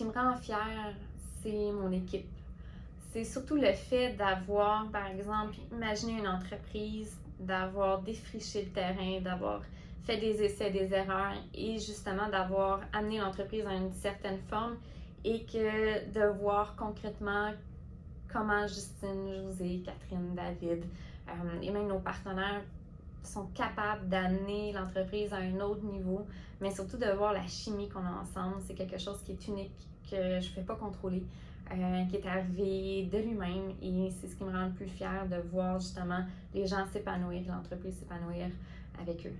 qui me rend fière, c'est mon équipe. C'est surtout le fait d'avoir, par exemple, imaginé une entreprise, d'avoir défriché le terrain, d'avoir fait des essais, des erreurs et justement d'avoir amené l'entreprise à une certaine forme et que de voir concrètement comment Justine, José, Catherine, David euh, et même nos partenaires sont capables d'amener l'entreprise à un autre niveau, mais surtout de voir la chimie qu'on a ensemble, c'est quelque chose qui est unique, que je ne fais pas contrôler, euh, qui est arrivé de lui-même et c'est ce qui me rend le plus fière de voir justement les gens s'épanouir, l'entreprise s'épanouir avec eux.